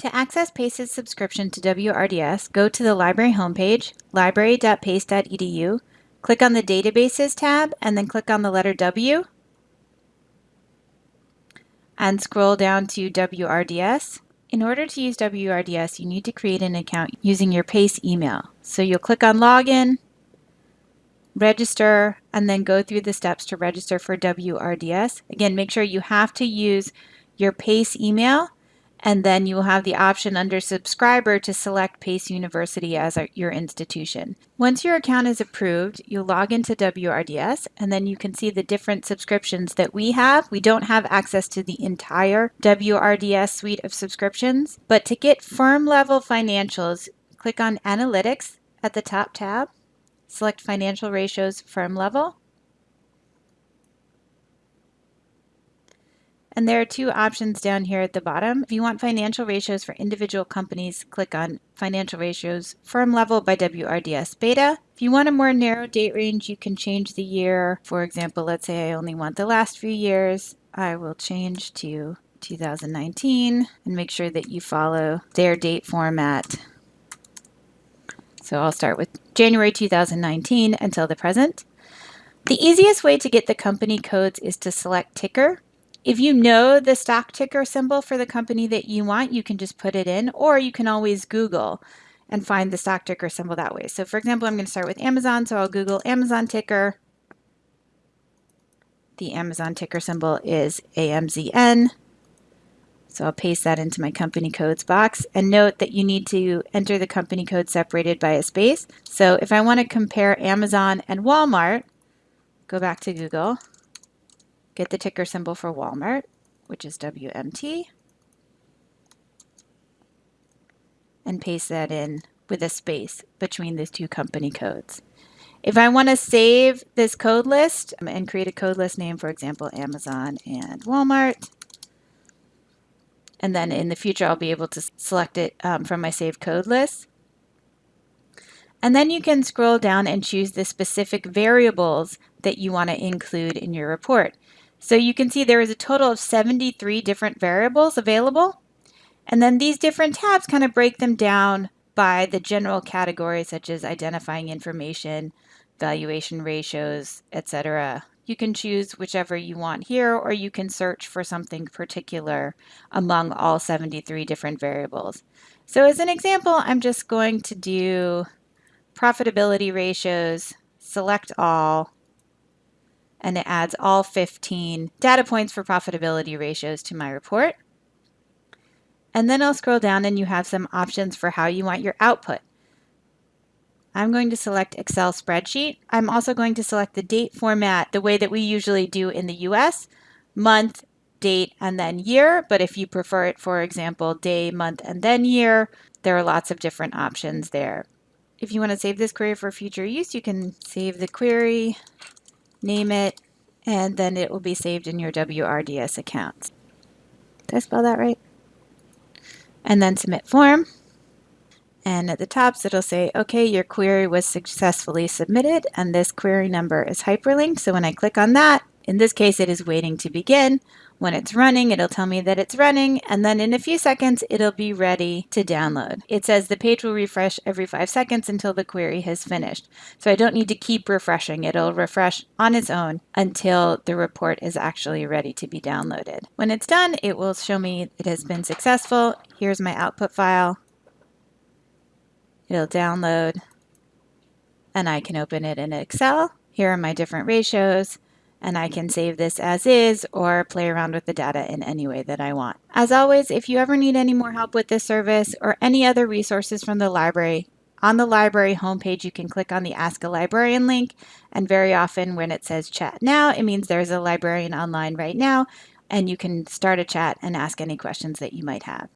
To access PACE's subscription to WRDS, go to the library homepage, library.pace.edu, click on the Databases tab, and then click on the letter W, and scroll down to WRDS. In order to use WRDS, you need to create an account using your PACE email. So you'll click on Login, register, and then go through the steps to register for WRDS. Again, make sure you have to use your PACE email and then you will have the option under subscriber to select PACE University as your institution. Once your account is approved, you'll log into WRDS and then you can see the different subscriptions that we have. We don't have access to the entire WRDS suite of subscriptions, but to get firm level financials, click on Analytics at the top tab, select Financial Ratios Firm Level, And there are two options down here at the bottom. If you want financial ratios for individual companies, click on Financial Ratios Firm Level by WRDS Beta. If you want a more narrow date range, you can change the year. For example, let's say I only want the last few years. I will change to 2019 and make sure that you follow their date format. So I'll start with January 2019 until the present. The easiest way to get the company codes is to select ticker if you know the stock ticker symbol for the company that you want, you can just put it in, or you can always Google and find the stock ticker symbol that way. So for example, I'm going to start with Amazon, so I'll Google Amazon ticker. The Amazon ticker symbol is AMZN. So I'll paste that into my company codes box and note that you need to enter the company code separated by a space. So if I want to compare Amazon and Walmart, go back to Google Get the ticker symbol for Walmart, which is WMT, and paste that in with a space between these two company codes. If I want to save this code list and create a code list name, for example, Amazon and Walmart, and then in the future I'll be able to select it um, from my saved code list. And then you can scroll down and choose the specific variables that you want to include in your report. So you can see there is a total of 73 different variables available. And then these different tabs kind of break them down by the general categories such as identifying information, valuation ratios, etc. You can choose whichever you want here, or you can search for something particular among all 73 different variables. So as an example, I'm just going to do profitability ratios, select all, and it adds all 15 data points for profitability ratios to my report. And then I'll scroll down and you have some options for how you want your output. I'm going to select Excel spreadsheet. I'm also going to select the date format the way that we usually do in the US, month, date, and then year. But if you prefer it, for example, day, month, and then year, there are lots of different options there. If you want to save this query for future use, you can save the query name it, and then it will be saved in your WRDS account. Did I spell that right? And then submit form. And at the top, it'll say, okay, your query was successfully submitted, and this query number is hyperlinked. So when I click on that, in this case, it is waiting to begin. When it's running, it'll tell me that it's running, and then in a few seconds, it'll be ready to download. It says the page will refresh every five seconds until the query has finished. So I don't need to keep refreshing. It'll refresh on its own until the report is actually ready to be downloaded. When it's done, it will show me it has been successful. Here's my output file. It'll download, and I can open it in Excel. Here are my different ratios and I can save this as is or play around with the data in any way that I want. As always, if you ever need any more help with this service or any other resources from the library, on the library homepage, you can click on the Ask a Librarian link, and very often when it says chat now, it means there's a librarian online right now, and you can start a chat and ask any questions that you might have.